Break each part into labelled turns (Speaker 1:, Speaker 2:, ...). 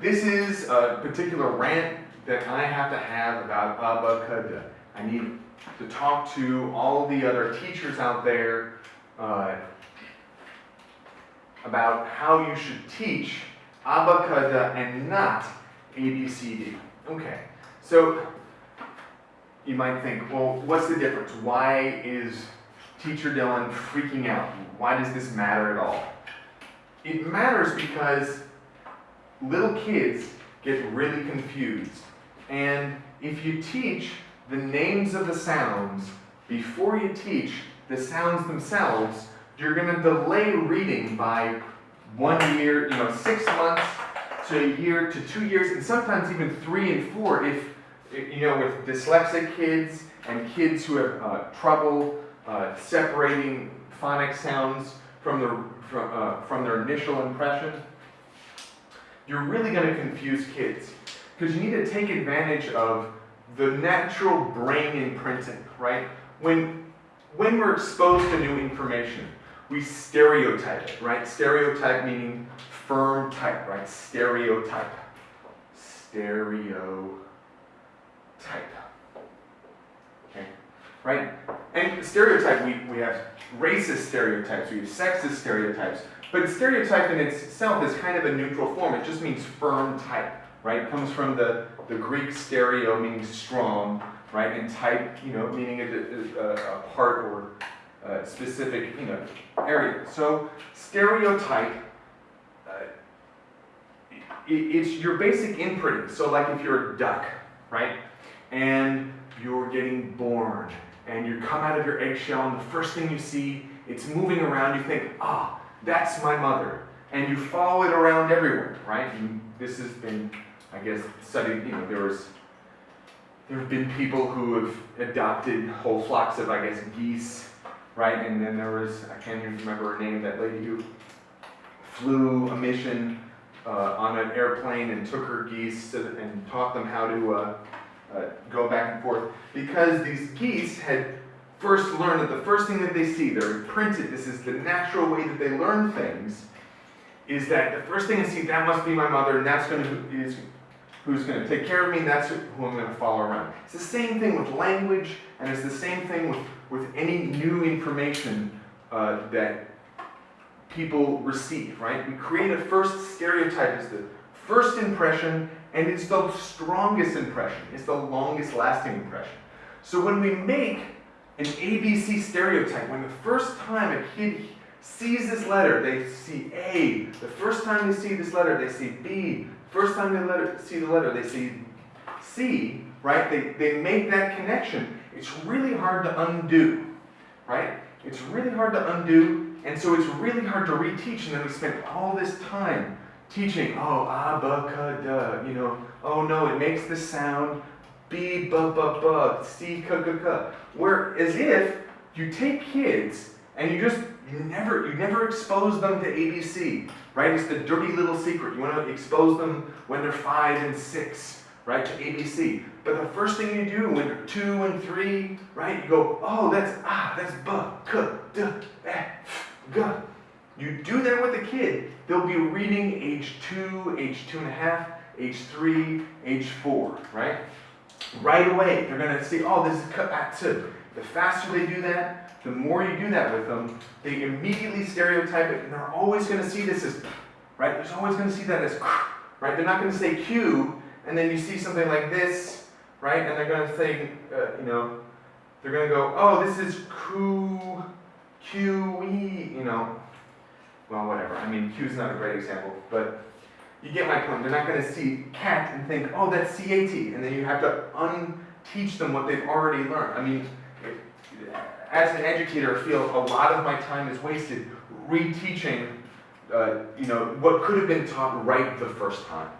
Speaker 1: this is a particular rant that I have to have about abacada. I need to talk to all the other teachers out there uh, about how you should teach abacada and not ABCD. Okay, so you might think, well, what's the difference? Why is teacher Dylan freaking out? Why does this matter at all? It matters because little kids get really confused. And if you teach the names of the sounds before you teach the sounds themselves, you're going to delay reading by one year, you know, six months to a year to two years, and sometimes even three and four if, you know, with dyslexic kids and kids who have uh, trouble uh, separating phonic sounds from, the, from, uh, from their initial impression, you're really going to confuse kids. Because you need to take advantage of the natural brain imprinting, right? When, when we're exposed to new information, we stereotype it, right? Stereotype meaning firm type, right? Stereotype. Stereotype. Okay, right? And stereotype, we, we have racist stereotypes, we have sexist stereotypes, but stereotype in itself is kind of a neutral form. It just means firm type, right? It comes from the, the Greek stereo, meaning strong, right? And type, you know, meaning a, a, a part or a specific, you know, area. So stereotype, uh, it, it's your basic imprinting. So like if you're a duck, right? And you're getting born, and you come out of your eggshell, and the first thing you see, it's moving around, you think, ah, that's my mother. And you follow it around everywhere, right? And this has been, I guess, studied, you know, there was, there have been people who have adopted whole flocks of, I guess, geese, right? And then there was, I can't even remember her name, that lady who flew a mission uh, on an airplane and took her geese and taught them how to uh, uh, go back and forth. Because these geese had first learn that the first thing that they see, they're imprinted, this is the natural way that they learn things, is that the first thing they see, that must be my mother, and that's going to, is who's going to take care of me, and that's who I'm going to follow around. It's the same thing with language, and it's the same thing with, with any new information uh, that people receive, right? We create a first stereotype as the first impression, and it's the strongest impression. It's the longest lasting impression. So when we make an ABC stereotype. When the first time a kid sees this letter, they see A. The first time they see this letter, they see B. First time they letter, see the letter, they see C, right? They, they make that connection. It's really hard to undo, right? It's really hard to undo, and so it's really hard to reteach, and then we spend all this time teaching, oh, ah, abacada, you know, oh no, it makes this sound, B, B, B, B, C. Where as if you take kids and you just you never you never expose them to ABC, right? It's the dirty little secret. You want to expose them when they're five and six, right, to ABC. But the first thing you do when they're two and three, right, you go, oh, that's ah, that's B, K, D. You do that with a kid, they'll be reading age two, age two and a half, age three, age four, right? Right away. They're going to see, oh, this is cut back to. The faster they do that, the more you do that with them, they immediately stereotype it, and they're always going to see this as, right? There's always going to see that as, right? They're not going to say Q, and then you see something like this, right? And they're going to say, uh, you know, they're going to go, oh, this is Q, Q, E, you know. Well, whatever. I mean, Q is not a great example, but you get my point. They're not going to see cat and think, oh, that's C-A-T. And then you have to unteach them what they've already learned. I mean, as an educator, I feel a lot of my time is wasted reteaching, uh, you know, what could have been taught right the first time.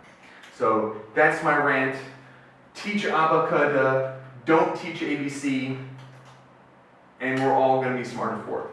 Speaker 1: So that's my rant. Teach abacada, don't teach ABC, and we're all going to be smarter for it.